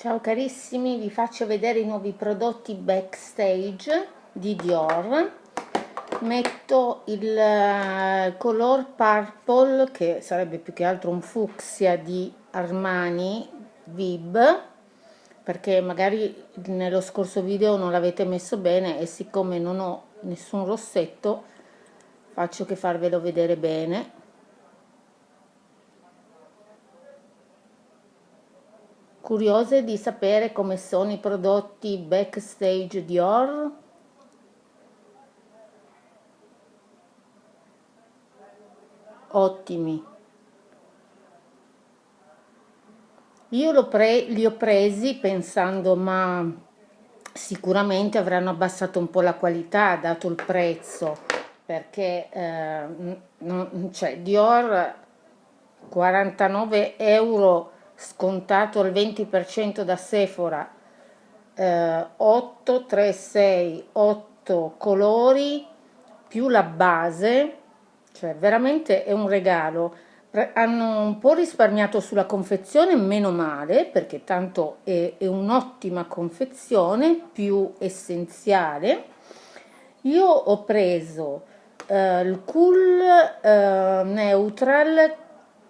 Ciao carissimi, vi faccio vedere i nuovi prodotti backstage di Dior. Metto il uh, color purple, che sarebbe più che altro un fucsia di Armani Vib, perché magari nello scorso video non l'avete messo bene e siccome non ho nessun rossetto faccio che farvelo vedere bene Curiose di sapere come sono i prodotti backstage Dior? Ottimi. Io li ho presi pensando ma sicuramente avranno abbassato un po' la qualità dato il prezzo perché eh, cioè Dior 49 euro scontato al 20% da Sephora, eh, 8, 3, 6, 8 colori più la base, cioè veramente è un regalo. Hanno un po' risparmiato sulla confezione, meno male, perché tanto è, è un'ottima confezione, più essenziale. Io ho preso eh, il Cool eh, Neutral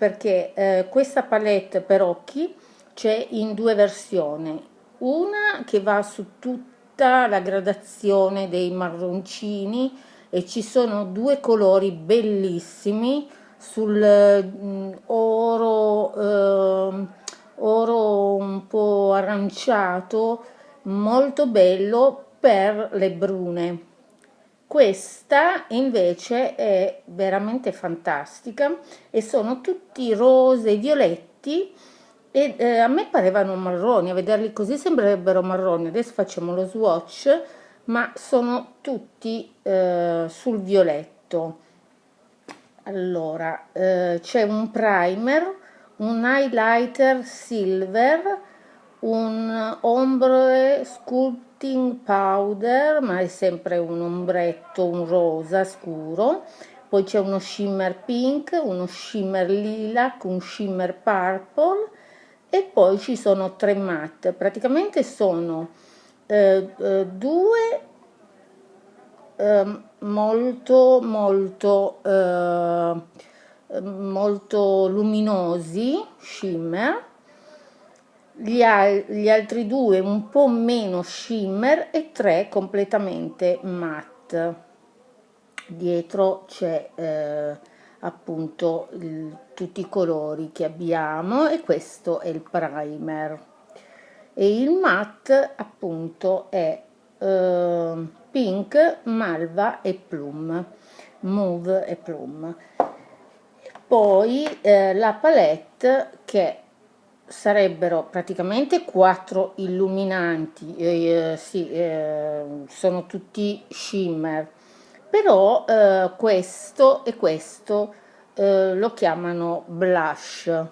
perché eh, questa palette per occhi c'è in due versioni. Una che va su tutta la gradazione dei marroncini e ci sono due colori bellissimi sul mm, oro eh, oro un po' aranciato molto bello per le brune questa invece è veramente fantastica e sono tutti rose e violetti e eh, a me parevano marroni, a vederli così sembrerebbero marroni. Adesso facciamo lo swatch, ma sono tutti eh, sul violetto. Allora, eh, c'è un primer, un highlighter silver, un ombre sculpt setting powder ma è sempre un ombretto un rosa scuro. Poi c'è uno shimmer pink uno shimmer lilac un shimmer purple. E poi ci sono tre matte. Praticamente sono eh, eh, due eh, molto molto eh, molto luminosi shimmer gli, al gli altri due un po' meno shimmer e tre completamente matte. Dietro c'è eh, appunto il, tutti i colori che abbiamo e questo è il primer. E il matte appunto è eh, pink malva e plum mauve e plum. Poi eh, la palette che sarebbero praticamente quattro illuminanti, eh, sì, eh, sono tutti shimmer, però eh, questo e questo eh, lo chiamano blush.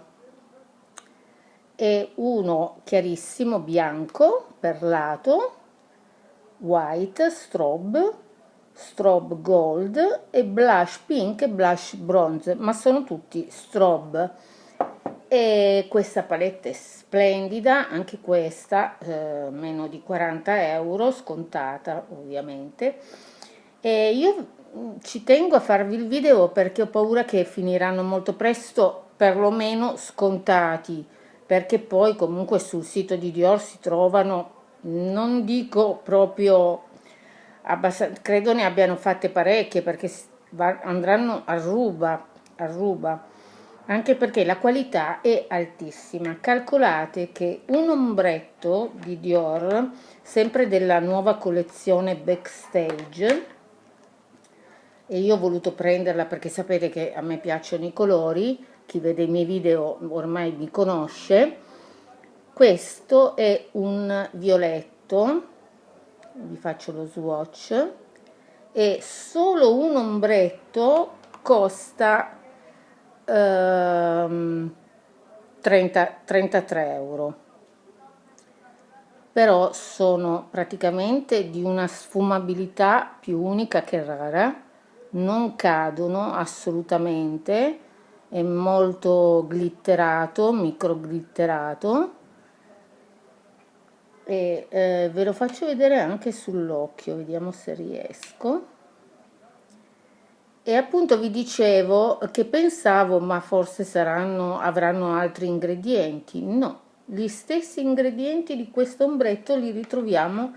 È uno chiarissimo bianco perlato, white, strobe, strobe gold e blush pink e blush bronze, ma sono tutti strobe e questa palette è splendida anche questa eh, meno di 40 euro scontata ovviamente. E io mm, ci tengo a farvi il video perché ho paura che finiranno molto presto perlomeno scontati perché poi comunque sul sito di Dior si trovano non dico proprio abbastanza credo ne abbiano fatte parecchie perché andranno a ruba a ruba anche perché la qualità è altissima. Calcolate che un ombretto di Dior, sempre della nuova collezione Backstage, e io ho voluto prenderla perché sapete che a me piacciono i colori, chi vede i miei video ormai mi conosce, questo è un violetto, vi faccio lo swatch, e solo un ombretto costa 30, 33 euro. Però sono praticamente di una sfumabilità più unica che rara. Non cadono assolutamente. È molto glitterato micro glitterato e eh, ve lo faccio vedere anche sull'occhio vediamo se riesco e appunto vi dicevo che pensavo ma forse saranno avranno altri ingredienti. No gli stessi ingredienti di questo ombretto li ritroviamo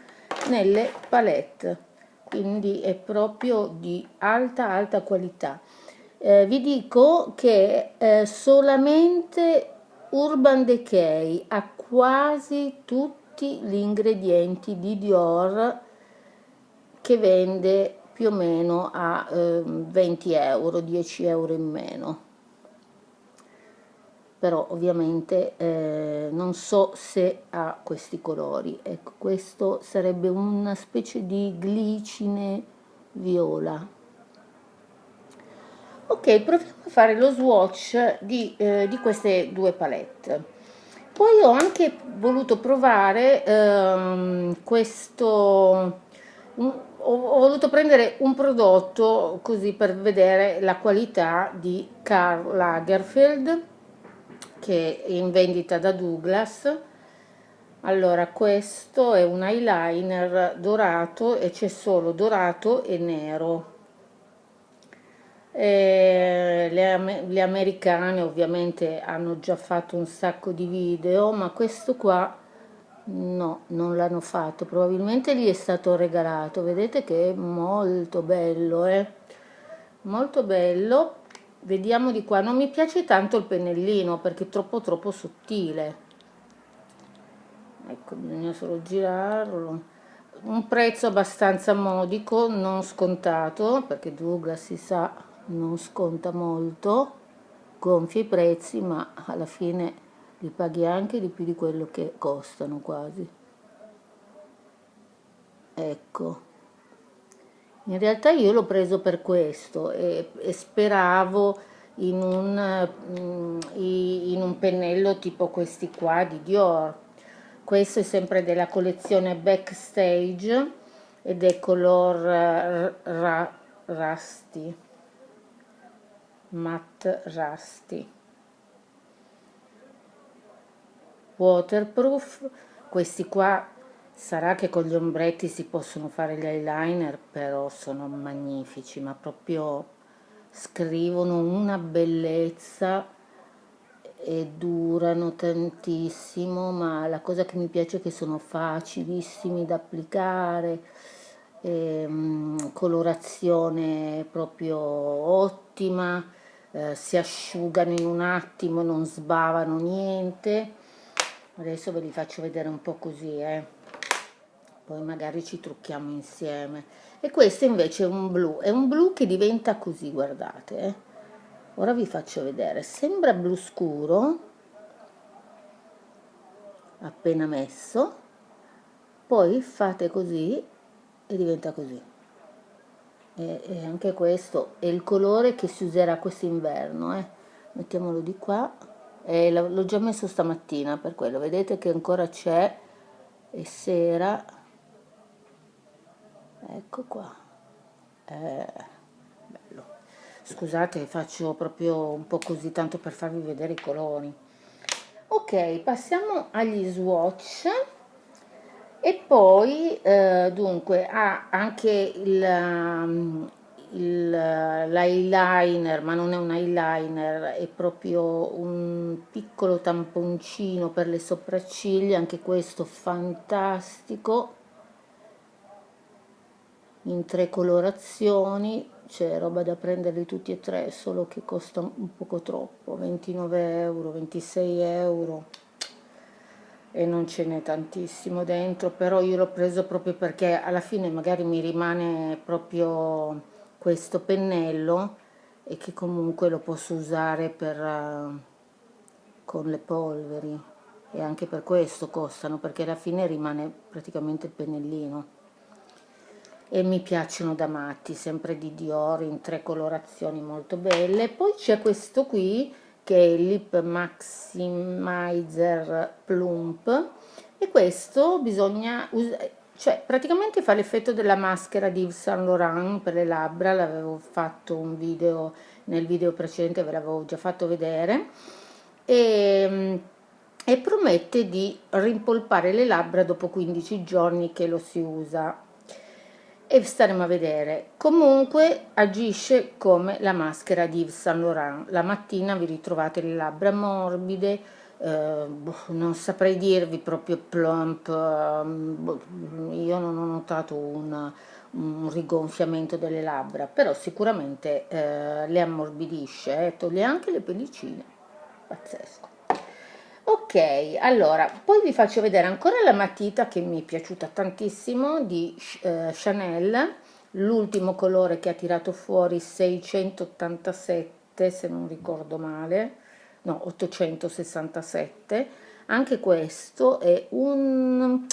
nelle palette. Quindi è proprio di alta alta qualità. Eh, vi dico che eh, solamente Urban Decay ha quasi tutti gli ingredienti di Dior che vende più o meno a eh, 20 euro, 10 euro in meno. Però ovviamente eh, non so se ha questi colori. Ecco, questo sarebbe una specie di glicine viola. Ok, proviamo a fare lo swatch di, eh, di queste due palette poi ho anche voluto provare ehm, questo ho, voluto prendere un prodotto così per vedere la qualità di Karl Lagerfeld che è in vendita da Douglas. Allora questo è un eyeliner dorato e c'è solo dorato e nero. Eh, le, le, americane ovviamente hanno già fatto un sacco di video ma questo qua no non l'hanno fatto. Probabilmente gli è stato regalato. Vedete che è molto bello eh? molto bello. Vediamo di qua. Non mi piace tanto il pennellino perché è troppo troppo sottile. Ecco bisogna solo girarlo. Un prezzo abbastanza modico non scontato perché Douglas si sa non sconta molto, gonfia i prezzi, ma alla fine li paghi anche di più di quello che costano quasi. Ecco. In realtà io l'ho preso per questo e, e speravo in un, mm, in un pennello tipo questi qua di Dior. Questo è sempre della collezione Backstage ed è color eh, Rusty matte rusty waterproof questi qua sarà che con gli ombretti si possono fare gli eyeliner però sono magnifici ma proprio scrivono una bellezza e durano tantissimo ma la cosa che mi piace è che sono facilissimi da applicare ehm, colorazione proprio ottima eh, si asciugano in un attimo, non sbavano niente. Adesso ve li faccio vedere un po' così, eh. poi magari ci trucchiamo insieme. E questo invece è un blu, è un blu che diventa così, guardate. Eh. Ora vi faccio vedere, sembra blu scuro, appena messo, poi fate così e diventa così e, e anche questo è il colore che si userà quest'inverno eh. mettiamolo di qua e l'ho già messo stamattina per quello. Vedete che ancora c'è. È sera. Ecco qua. Eh, bello. Scusate faccio proprio un po' così tanto per farvi vedere i colori. Ok passiamo agli swatch. E poi eh, dunque ha anche il, um, l'eyeliner ma non è un eyeliner è proprio un piccolo tamponcino per le sopracciglia anche questo fantastico. In tre colorazioni c'è roba da prenderli tutti e tre solo che costa un poco troppo 29 euro 26 euro. E non ce n'è tantissimo dentro però io l'ho preso proprio perché alla fine magari mi rimane proprio questo pennello e che comunque lo posso usare per, uh, con le polveri. E anche per questo costano perché alla fine rimane praticamente il pennellino. E mi piacciono da matti sempre di Dior in tre colorazioni molto belle. Poi c'è questo qui che è il Lip Maximizer Plump. E questo bisogna cioè praticamente fa l'effetto della maschera di Yves Saint Laurent per le labbra l'avevo fatto un video nel video precedente ve l'avevo già fatto vedere e e promette di rimpolpare le labbra dopo 15 giorni che lo si usa. E staremo a vedere. Comunque agisce come la maschera di Yves Saint Laurent. La mattina vi ritrovate le labbra morbide eh, boh, non saprei dirvi proprio plump eh, io non ho notato un, un rigonfiamento delle labbra però sicuramente eh, le ammorbidisce eh, toglie anche le pellicine. Pazzesco. Ok allora poi vi faccio vedere ancora la matita che mi è piaciuta tantissimo di eh, Chanel l'ultimo colore che ha tirato fuori 687 se non ricordo male no 867 anche questo è un,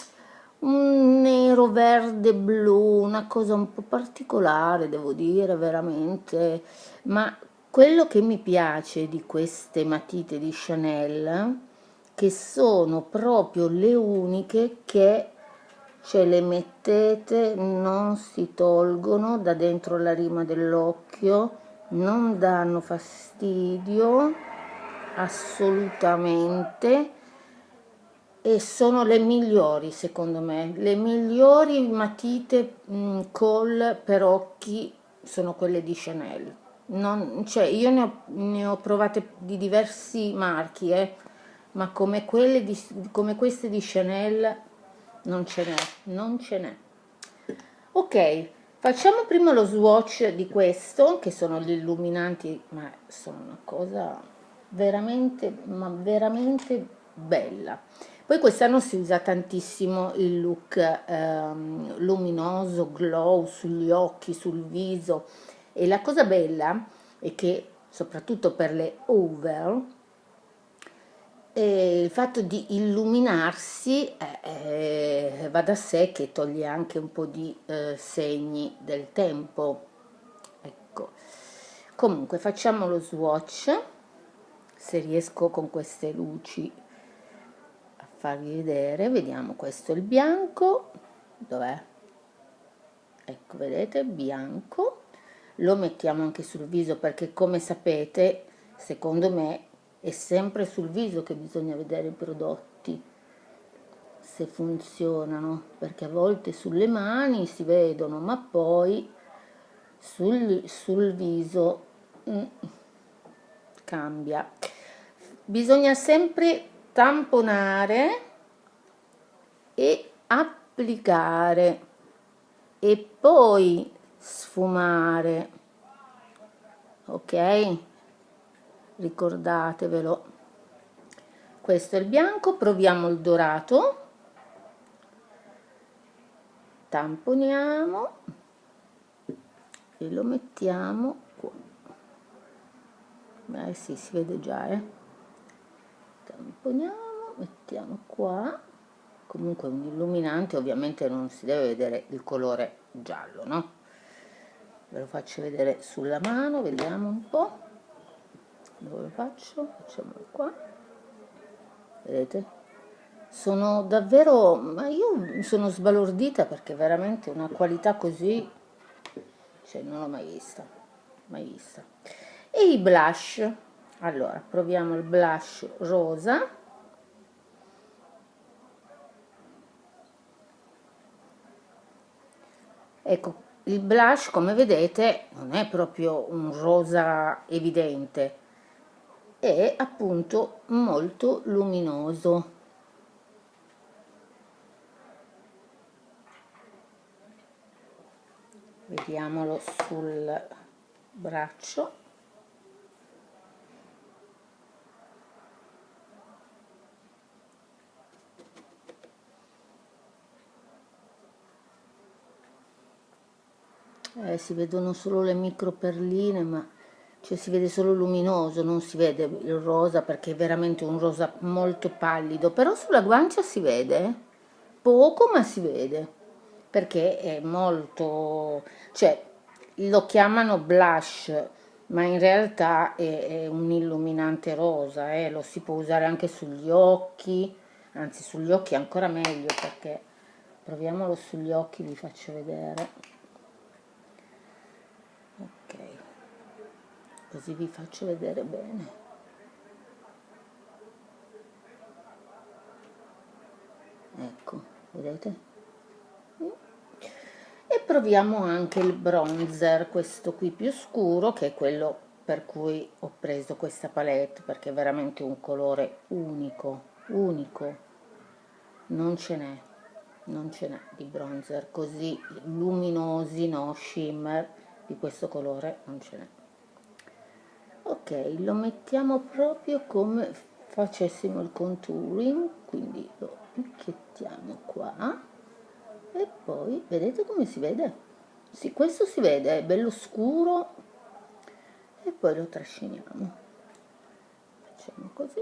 un nero verde blu una cosa un po' particolare devo dire veramente. Ma quello che mi piace di queste matite di Chanel che sono proprio le uniche che ce le mettete non si tolgono da dentro la rima dell'occhio non danno fastidio assolutamente. E sono le migliori secondo me. Le migliori matite mh, mm, col per occhi sono quelle di Chanel. Non, cioè io ne ho, ne ho provate di diversi marchi eh ma come, quelle di, come queste di Chanel non ce n'è, non ce n'è. Ok, facciamo prima lo swatch di questo, che sono gli illuminanti, ma sono una cosa veramente, ma veramente bella. Poi quest'anno si usa tantissimo il look ehm, luminoso, glow sugli occhi, sul viso. E la cosa bella è che soprattutto per le over e il fatto di illuminarsi eh, eh, va da sé che toglie anche un po' di eh, segni del tempo. Ecco. Comunque facciamo lo swatch se riesco con queste luci a farvi vedere vediamo questo è il bianco. Dov'è? Ecco vedete bianco. Lo mettiamo anche sul viso perché come sapete secondo me è sempre sul viso che bisogna vedere i prodotti se funzionano perché a volte sulle mani si vedono ma poi sul, sul viso mm, cambia. Bisogna sempre tamponare e applicare e poi sfumare. Ok? Ricordatevelo. Questo è il bianco proviamo il dorato. Tamponiamo e lo mettiamo beh sì si vede già eh. Tamponiamo mettiamo qua. Comunque un illuminante ovviamente non si deve vedere il colore giallo no? Ve lo faccio vedere sulla mano vediamo un po' dove lo faccio? facciamolo qua. Vedete? sono davvero ma io sono sbalordita perché veramente una qualità così cioè non l'ho mai vista mai vista e i blush. Allora proviamo il blush rosa. Ecco il blush come vedete non è proprio un rosa evidente. È appunto molto luminoso. Vediamolo sul braccio eh, si vedono solo le micro perline ma cioè si vede solo luminoso, non si vede il rosa perché è veramente un rosa molto pallido, però sulla guancia si vede, poco ma si vede, perché è molto, cioè lo chiamano blush, ma in realtà è, è un illuminante rosa, eh? lo si può usare anche sugli occhi, anzi sugli occhi ancora meglio perché proviamolo sugli occhi vi faccio vedere ok. Così vi faccio vedere bene. Ecco vedete? E proviamo anche il bronzer questo qui più scuro che è quello per cui ho preso questa palette perché è veramente un colore unico unico. Non ce n'è non ce n'è di bronzer così luminosi no shimmer di questo colore non ce n'è. Ok lo mettiamo proprio come facessimo il contouring quindi lo picchiettiamo qua. E poi vedete come si vede? Sì, questo si vede è bello scuro. E poi lo trasciniamo. Facciamo così.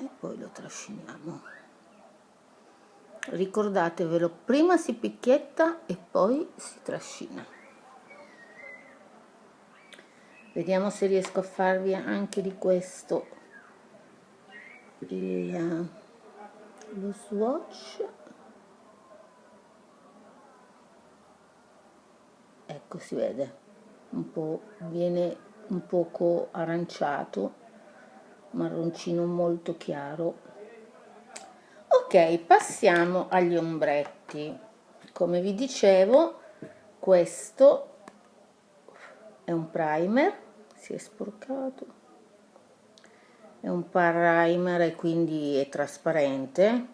E poi lo trasciniamo ricordatevelo prima si picchietta e poi si trascina. Vediamo se riesco a farvi anche di questo. Il lo swatch. Ecco si vede un po' viene un poco aranciato marroncino molto chiaro ok passiamo agli ombretti. Come vi dicevo questo è un primer si è sporcato. È un primer e quindi è trasparente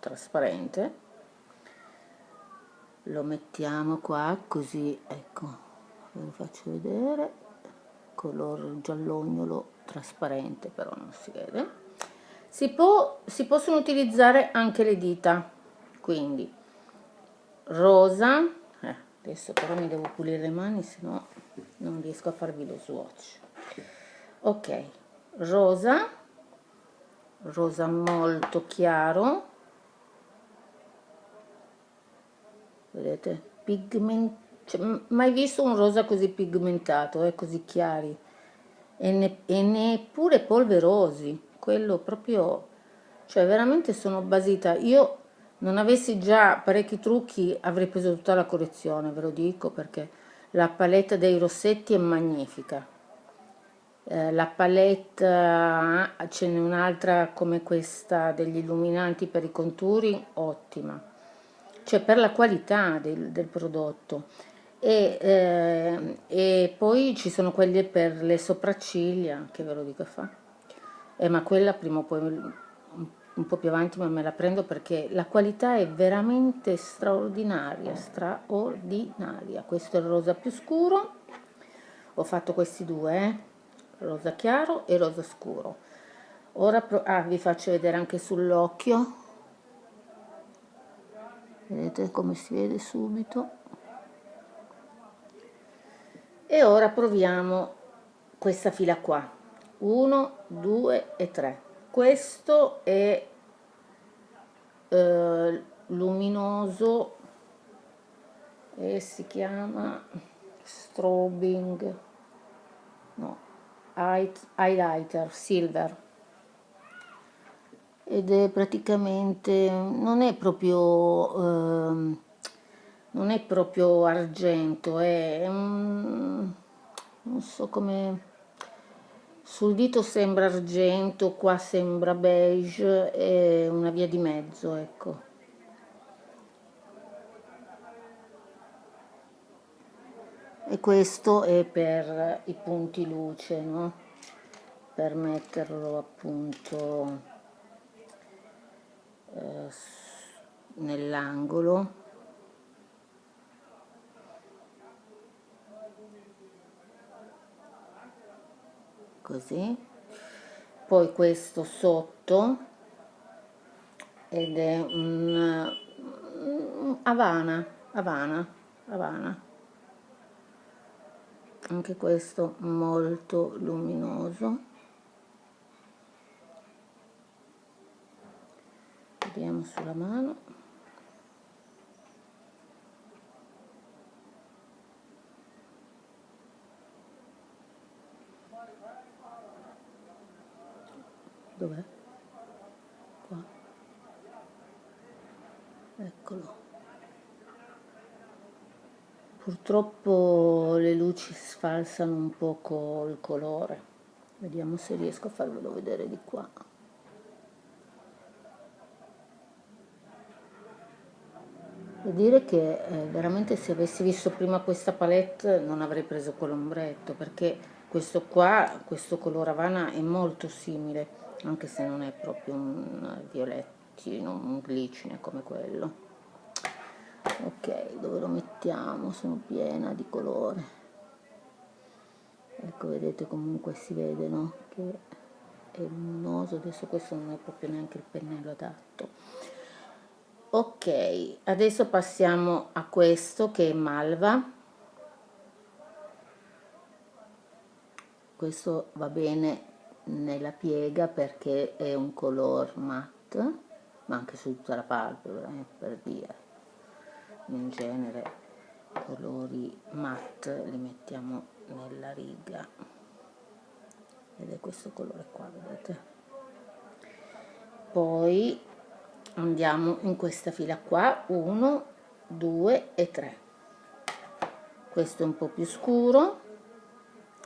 trasparente. Lo mettiamo qua così ecco ve lo faccio vedere. Color giallognolo trasparente però non si vede si, può, si possono utilizzare anche le dita quindi rosa eh, adesso però mi devo pulire le mani se no non riesco a farvi lo swatch. Ok rosa rosa molto chiaro. Vedete? Pigment cioè, mai visto un rosa così pigmentato eh, così chiari? E, ne, e neppure polverosi quello proprio cioè veramente sono basita. Io non avessi già parecchi trucchi avrei preso tutta la collezione ve lo dico perché la palette dei rossetti è magnifica. Eh, la palette eh, ce n'è un'altra come questa degli illuminanti per i conturi ottima. Cioè per la qualità del, del prodotto. E, eh, e, poi ci sono quelle per le sopracciglia che ve lo dico fa eh, ma quella prima o poi un po' più avanti ma me la prendo perché la qualità è veramente straordinaria straordinaria. Questo è il rosa più scuro. Ho fatto questi due eh. Rosa chiaro e rosa scuro. Ora ah, vi faccio vedere anche sull'occhio. Vedete come si vede subito? E ora proviamo questa fila qua 1 2 e 3 questo è eh, luminoso e si chiama strobing. No highlighter silver. Ed è praticamente non è proprio eh, non è proprio argento è un, non so come sul dito sembra argento qua sembra beige è una via di mezzo ecco e questo è per i punti luce no? per metterlo appunto eh, nell'angolo così. Poi questo sotto ed è un, un Havana Havana Havana. Anche questo molto luminoso. Vediamo sulla mano Dov'è? Qua. Eccolo. Purtroppo le luci sfalsano un poco il colore. Vediamo se riesco a farvelo vedere di qua. Devo dire che eh, veramente se avessi visto prima questa palette non avrei preso quell'ombretto perché questo qua, questo colore Havana è molto simile anche se non è proprio un violettino, un glicine come quello. Ok dove lo mettiamo? Sono piena di colore. Ecco vedete comunque si vede no? Che è luminoso. Adesso questo non è proprio neanche il pennello adatto. Ok adesso passiamo a questo che è malva questo va bene nella piega perché è un color matte ma anche su tutta la palpebra eh, per dire. In genere colori matte li mettiamo nella riga. Ed è questo colore qua vedete? Poi andiamo in questa fila qua 1 2 e 3 questo è un po' più scuro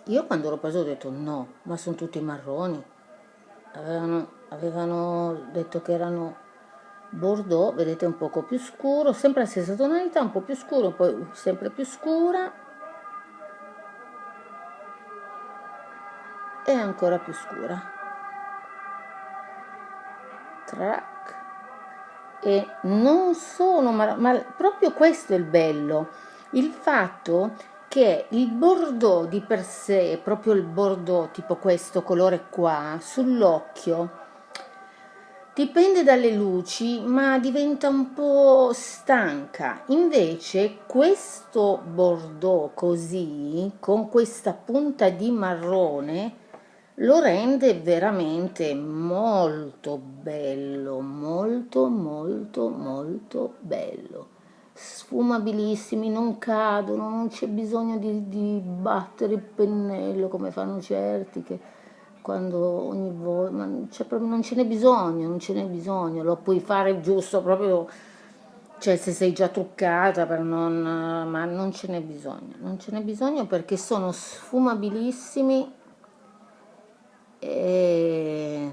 io quando l'ho preso ho detto no ma sono tutti marroni avevano, avevano detto che erano bordeaux vedete un poco più scuro sempre la stessa tonalità un po' più scuro poi sempre più scura. E ancora più scura. Track e non sono ma, ma proprio questo è il bello. Il fatto che il bordeaux di per sé proprio il bordeaux tipo questo colore qua sull'occhio Dipende dalle luci, ma diventa un po' stanca. Invece questo bordeaux così, con questa punta di marrone, lo rende veramente molto bello, molto molto molto bello. Sfumabilissimi, non cadono, non c'è bisogno di, di battere il pennello come fanno certi che quando ogni volta, ma proprio, non ce n'è bisogno, non ce n'è bisogno, lo puoi fare giusto proprio, cioè se sei già truccata per non, ma non ce n'è bisogno, non ce n'è bisogno perché sono sfumabilissimi e,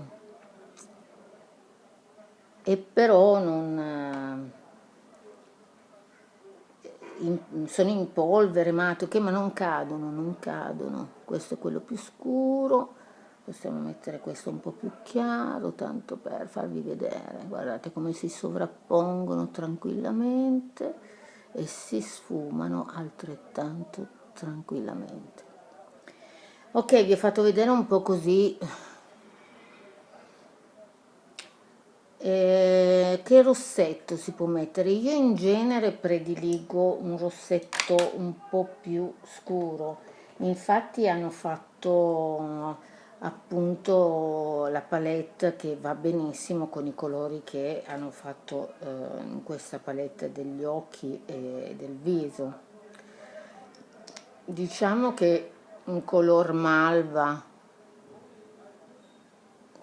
e però non... In, sono in polvere, matiche, ma non cadono, non cadono. Questo è quello più scuro. Possiamo mettere questo un po' più chiaro tanto per farvi vedere. Guardate come si sovrappongono tranquillamente e si sfumano altrettanto tranquillamente. Ok vi ho fatto vedere un po' così eh, che rossetto si può mettere? Io in genere prediligo un rossetto un po' più scuro. Infatti hanno fatto appunto la palette che va benissimo con i colori che hanno fatto eh, in questa palette degli occhi e del viso. Diciamo che un color malva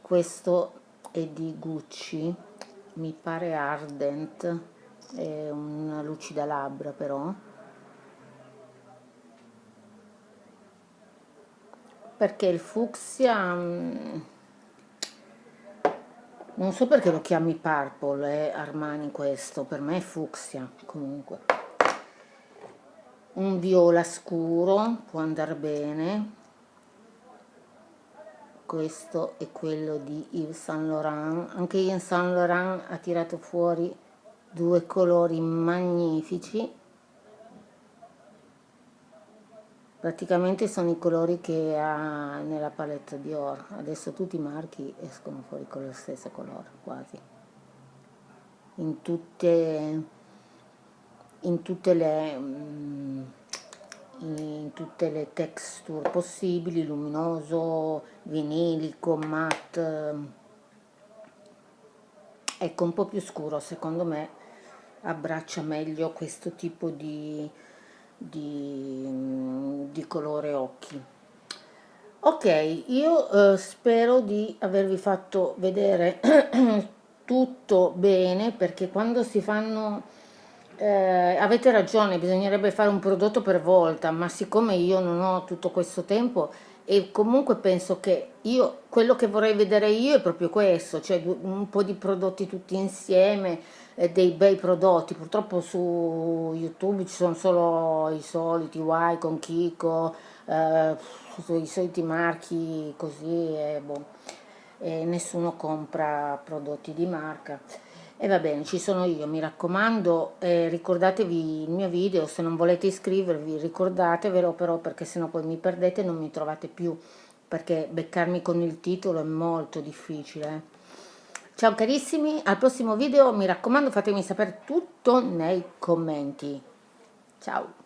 questo è di Gucci. Mi pare Ardent è una lucida labbra però. Perché il fucsia mm, non so perché lo chiami purple eh, Armani questo. Per me è fucsia comunque. Un viola scuro può andare bene questo è quello di Yves Saint Laurent. Anche Yves Saint Laurent ha tirato fuori due colori magnifici. Praticamente sono i colori che ha nella palette Dior. Adesso tutti i marchi escono fuori con lo stesso colore quasi. In tutte in tutte le mm, in tutte le texture possibili luminoso vinilico matte. Ecco un po' più scuro secondo me abbraccia meglio questo tipo di di, di colore occhi. Ok io eh, spero di avervi fatto vedere tutto bene perché quando si fanno eh, avete ragione bisognerebbe fare un prodotto per volta ma siccome io non ho tutto questo tempo e comunque penso che io, quello che vorrei vedere io è proprio questo, cioè un po' di prodotti tutti insieme, eh, dei bei prodotti, purtroppo su YouTube ci sono solo i soliti Y con Kiko, eh, i soliti marchi così e, boh, e nessuno compra prodotti di marca. E va bene, ci sono io, mi raccomando, eh, ricordatevi il mio video, se non volete iscrivervi ricordatevelo però perché sennò poi mi perdete e non mi trovate più, perché beccarmi con il titolo è molto difficile. Eh. Ciao carissimi, al prossimo video mi raccomando fatemi sapere tutto nei commenti. Ciao!